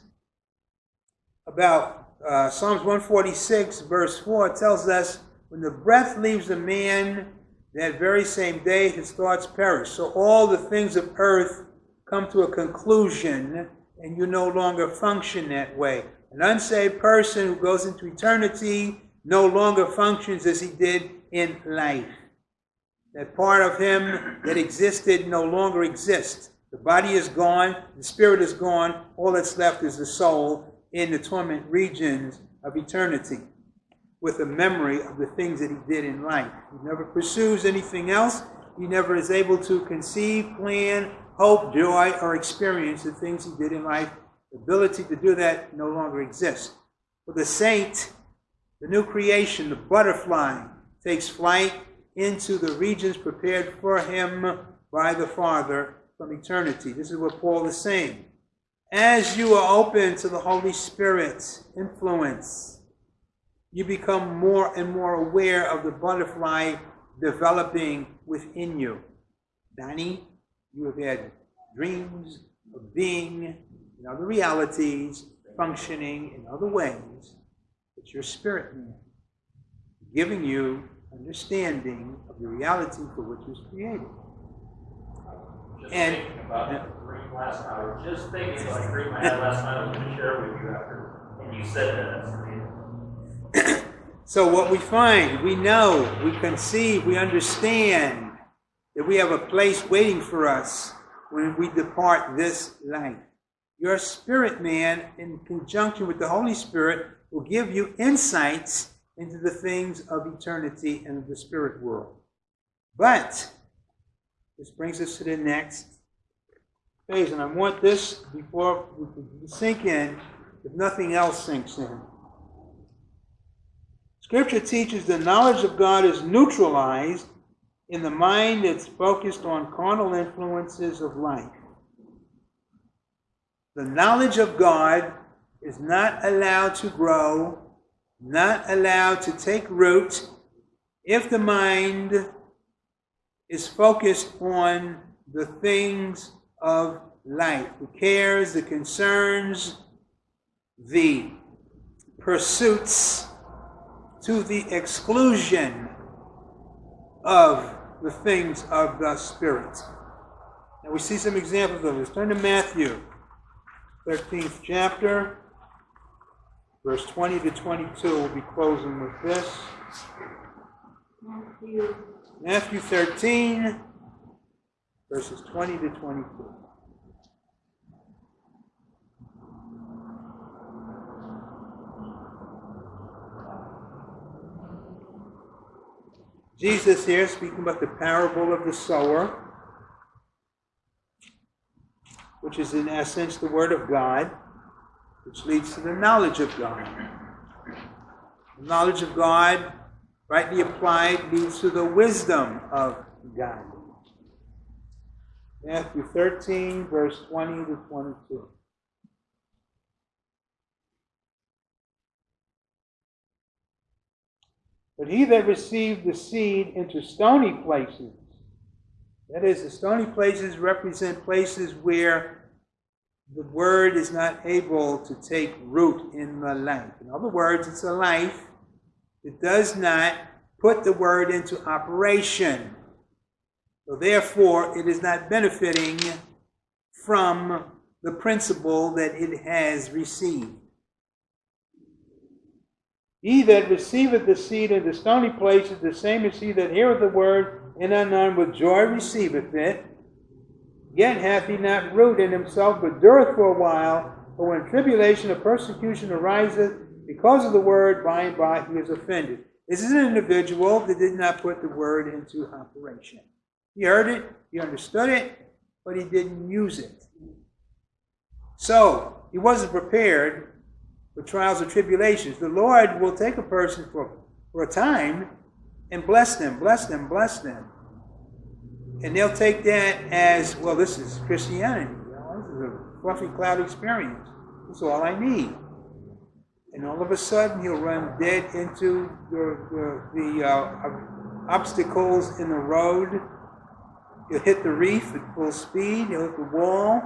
about uh, Psalms 146, verse 4, tells us when the breath leaves a man, that very same day his thoughts perish. So all the things of earth come to a conclusion, and you no longer function that way. An unsaved person who goes into eternity no longer functions as he did in life. That part of him that existed no longer exists. The body is gone, the spirit is gone, all that's left is the soul in the torment regions of eternity with a memory of the things that he did in life. He never pursues anything else. He never is able to conceive, plan, hope, joy, or experience the things he did in life. The ability to do that no longer exists. For the saint, the new creation, the butterfly, takes flight into the regions prepared for him by the Father from eternity. This is what Paul is saying. As you are open to the Holy Spirit's influence, you become more and more aware of the butterfly developing within you. Danny, you have had dreams of being in other realities, functioning in other ways. It's your spirit man giving you understanding of the reality for which it was created. Just And- thinking about the dream last night, just thinking about a dream I had last night, I was gonna share with you after, and you said that. So what we find, we know, we conceive, we understand that we have a place waiting for us when we depart this life. Your spirit man, in conjunction with the Holy Spirit, will give you insights into the things of eternity and the spirit world. But this brings us to the next phase, and I want this before we sink in, if nothing else sinks in. Scripture teaches the knowledge of God is neutralized in the mind that's focused on carnal influences of life. The knowledge of God is not allowed to grow, not allowed to take root if the mind is focused on the things of life, the cares, the concerns, the pursuits to the exclusion of the things of the Spirit. And we see some examples of this. Turn to Matthew, 13th chapter, verse 20 to 22. We'll be closing with this. Matthew, Matthew 13, verses 20 to 22. Jesus here speaking about the parable of the sower, which is in essence the Word of God, which leads to the knowledge of God. The knowledge of God, rightly applied, leads to the wisdom of God. Matthew 13, verse 20 to 22. But he that received the seed into stony places, that is, the stony places represent places where the word is not able to take root in the life. In other words, it's a life that does not put the word into operation. So therefore, it is not benefiting from the principle that it has received. He that receiveth the seed in the stony places, the same is he that heareth the word, and anon with joy receiveth it. Yet hath he not root in himself, but dureth for a while. But when tribulation or persecution ariseth because of the word, by and by he is offended. This is an individual that did not put the word into operation. He heard it, he understood it, but he didn't use it. So, he wasn't prepared for trials or tribulations. The Lord will take a person for, for a time and bless them, bless them, bless them. And they'll take that as, well, this is Christianity. You know, this is a fluffy cloud experience. That's all I need. And all of a sudden, he'll run dead into the, the, the uh, obstacles in the road. He'll hit the reef at full speed. He'll hit the wall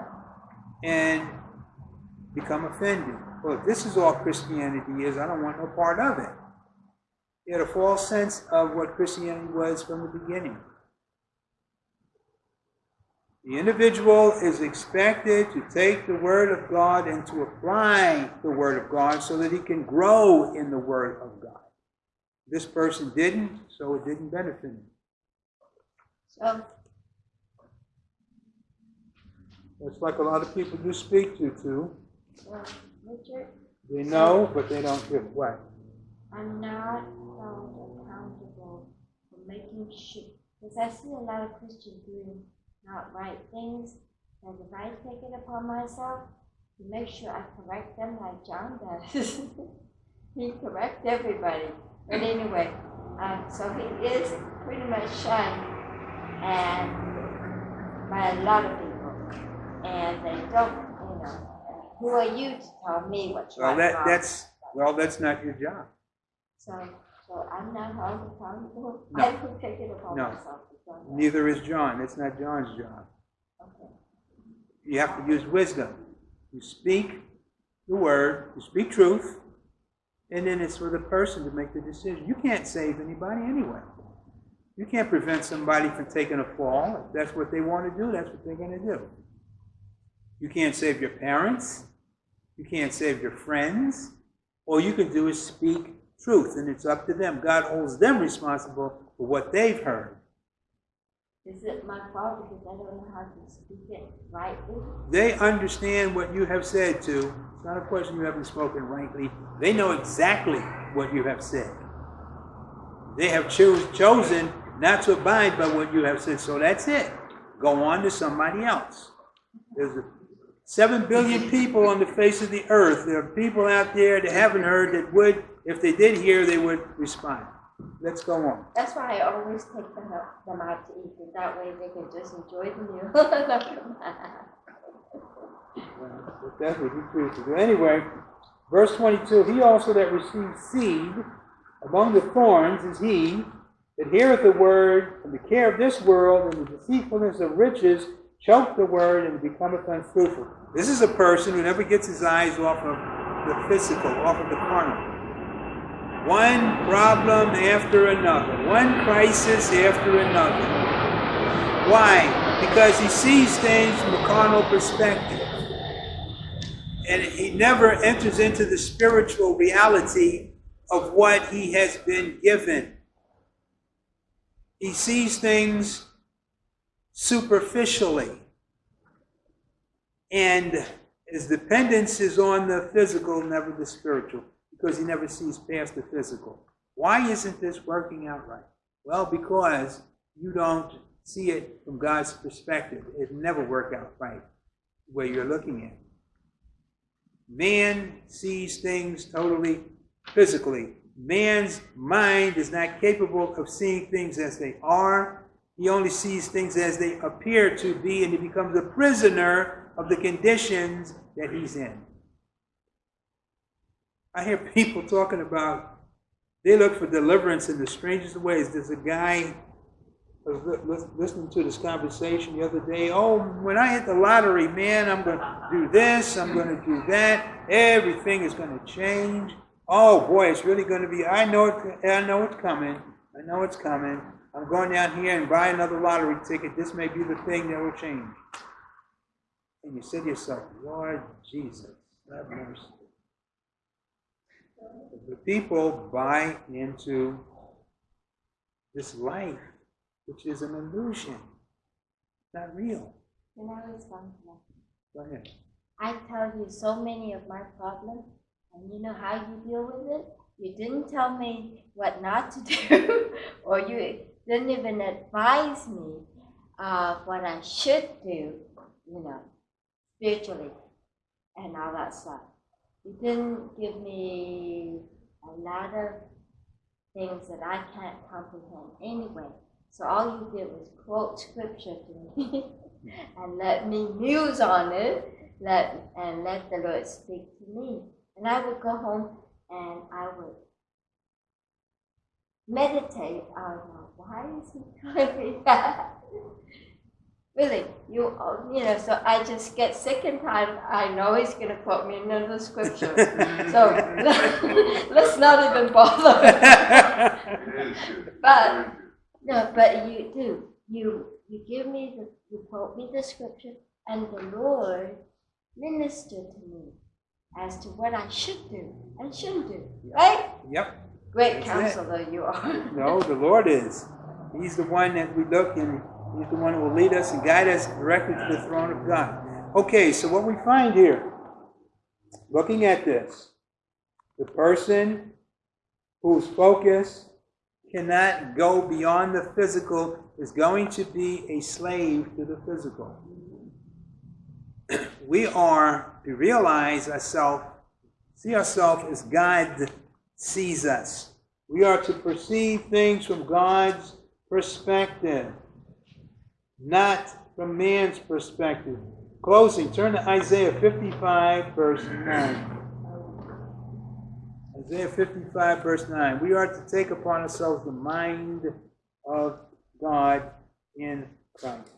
and become offended. Well, if this is all Christianity is, I don't want no part of it. He had a false sense of what Christianity was from the beginning. The individual is expected to take the Word of God and to apply the Word of God so that he can grow in the Word of God. This person didn't, so it didn't benefit him. So, It's like a lot of people you speak to, too. Richard, They know, but they don't give what? I'm not held accountable for making sure, because I see a lot of Christians doing not right things, and if I take it upon myself to make sure I correct them like John does, [LAUGHS] he corrects everybody. But anyway, um, so he is pretty much shunned and by a lot of people, and they don't. Who are you to tell me what's Well, right? that, wrong? that's, well, that's not your job. So, so I'm not held accountable? No. [LAUGHS] I don't take it upon No. myself to do that. Neither is John. It's not John's job. Okay. You have to use wisdom. You speak the word, you speak truth, and then it's for the person to make the decision. You can't save anybody anyway. You can't prevent somebody from taking a fall. If that's what they want to do, that's what they're going to do. You can't save your parents. You can't save your friends. All you can do is speak truth, and it's up to them. God holds them responsible for what they've heard. Is it my fault because I don't know how to speak it rightly? They understand what you have said to. It's not a question you haven't spoken rightly. They know exactly what you have said. They have choose, chosen not to abide by what you have said, so that's it. Go on to somebody else. There's a, seven billion people on the face of the earth. There are people out there that haven't heard that would, if they did hear, they would respond. Let's go on. That's why I always take them out, them out to eat, that way they can just enjoy the meal. [LAUGHS] Well, That's what he chooses to do. Anyway, verse 22 He also that received seed among the thorns is he that heareth the word, and the care of this world and the deceitfulness of riches choke the word, and becometh unfruitful. This is a person who never gets his eyes off of the physical, off of the carnal. One problem after another, one crisis after another. Why? Because he sees things from a carnal perspective and he never enters into the spiritual reality of what he has been given. He sees things superficially, and his dependence is on the physical, never the spiritual, because he never sees past the physical. Why isn't this working out right? Well, because you don't see it from God's perspective. It never work out right where you're looking at. Man sees things totally physically. Man's mind is not capable of seeing things as they are. He only sees things as they appear to be, and he becomes a prisoner of the conditions that he's in. I hear people talking about they look for deliverance in the strangest ways. There's a guy I was listening to this conversation the other day. Oh, when I hit the lottery, man, I'm going to do this, I'm going to do that. Everything is going to change. Oh boy, it's really going to be. I know it. I know it's coming. I know it's coming. I'm going down here and buy another lottery ticket. This may be the thing that will change. And you say to yourself, Lord Jesus, have mercy. The people buy into this life, which is an illusion. It's not real. Can I respond to that? Go ahead. I tell you so many of my problems, and you know how you deal with it? You didn't tell me what not to do, [LAUGHS] or you didn't even advise me of what I should do, you know, spiritually and all that stuff. He didn't give me a lot of things that I can't comprehend anyway. So all you did was quote scripture to me [LAUGHS] and let me muse on it let and let the Lord speak to me. And I would go home and I would meditate on why is he telling me that? really, you you know, so I just get sick and tired. I know he's going to quote me in another scripture, [LAUGHS] so [LAUGHS] let's not even bother. It is good. But- No, but you do. You you give me the you quote me the scripture, and the Lord ministered to me as to what I should do and shouldn't do. Right? Yep. Great counselor you are. [LAUGHS] No, the Lord is. He's the one that we look and He's the one who will lead us and guide us directly to the throne of God. Okay, so what we find here, looking at this, the person whose focus cannot go beyond the physical is going to be a slave to the physical. [CLEARS THROAT] We are to realize ourselves, see ourselves as God sees us. We are to perceive things from God's perspective, not from man's perspective. Closing, turn to Isaiah 55, verse 9. Isaiah 55, verse 9. We are to take upon ourselves the mind of God in Christ.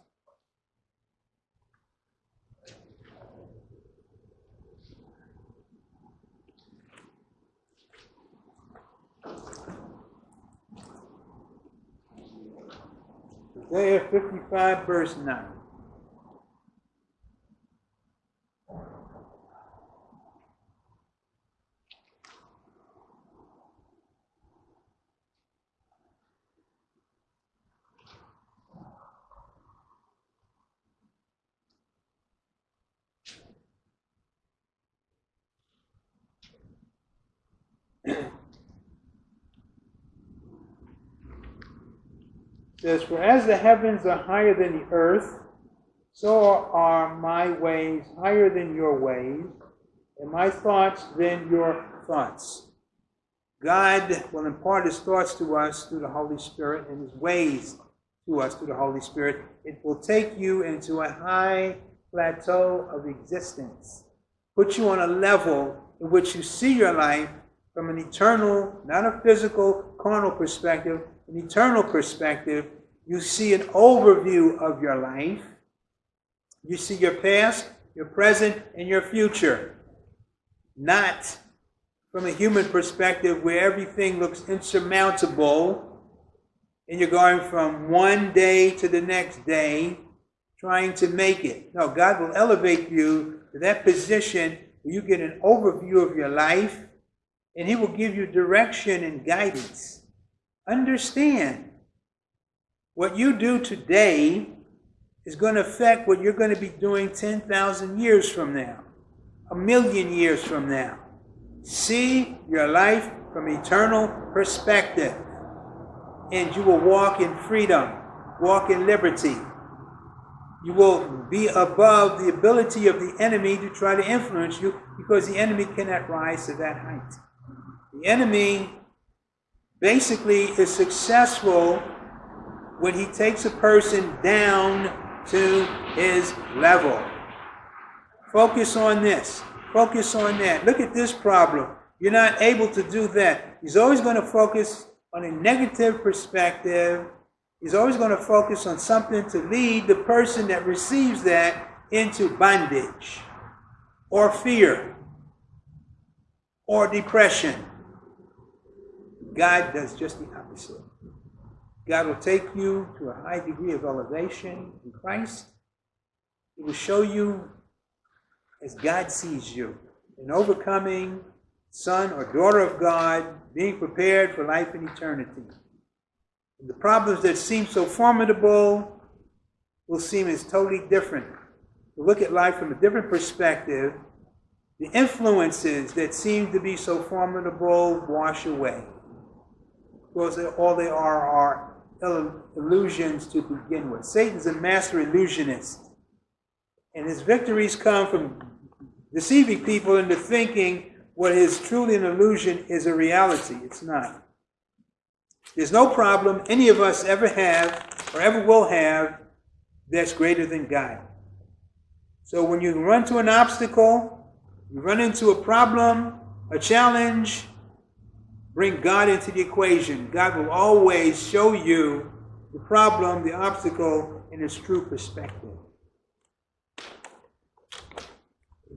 Isaiah 55, verse 9. [CLEARS THROAT] says, For as the heavens are higher than the earth, so are my ways higher than your ways, and my thoughts than your thoughts. God will impart his thoughts to us through the Holy Spirit and his ways to us through the Holy Spirit. It will take you into a high plateau of existence, put you on a level in which you see your life from an eternal, not a physical, carnal perspective, an eternal perspective. You see an overview of your life. You see your past, your present, and your future. Not from a human perspective where everything looks insurmountable and you're going from one day to the next day trying to make it. No, God will elevate you to that position where you get an overview of your life and He will give you direction and guidance. Understand what you do today is going to affect what you're going to be doing 10,000 years from now, a million years from now. See your life from eternal perspective, and you will walk in freedom, walk in liberty. You will be above the ability of the enemy to try to influence you because the enemy cannot rise to that height. The enemy basically is successful when he takes a person down to his level. Focus on this. Focus on that. Look at this problem. You're not able to do that. He's always going to focus on a negative perspective. He's always going to focus on something to lead the person that receives that into bondage or fear or depression. God does just the opposite. God will take you to a high degree of elevation in Christ. He will show you as God sees you in overcoming son or daughter of God, being prepared for life in eternity. The problems that seem so formidable will seem as totally different. To look at life from a different perspective, the influences that seem to be so formidable wash away. Because they- all they are are illusions to begin with. Satan's a master illusionist. And his victories come from deceiving people into thinking what is truly an illusion is a reality. It's not. There's no problem any of us ever have or ever will have that's greater than God. So when you run to an obstacle, you run into a problem, a challenge, bring God into the equation. God will always show you the problem, the obstacle, in its true perspective.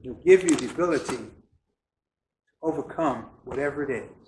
He'll give you the ability to overcome whatever it is.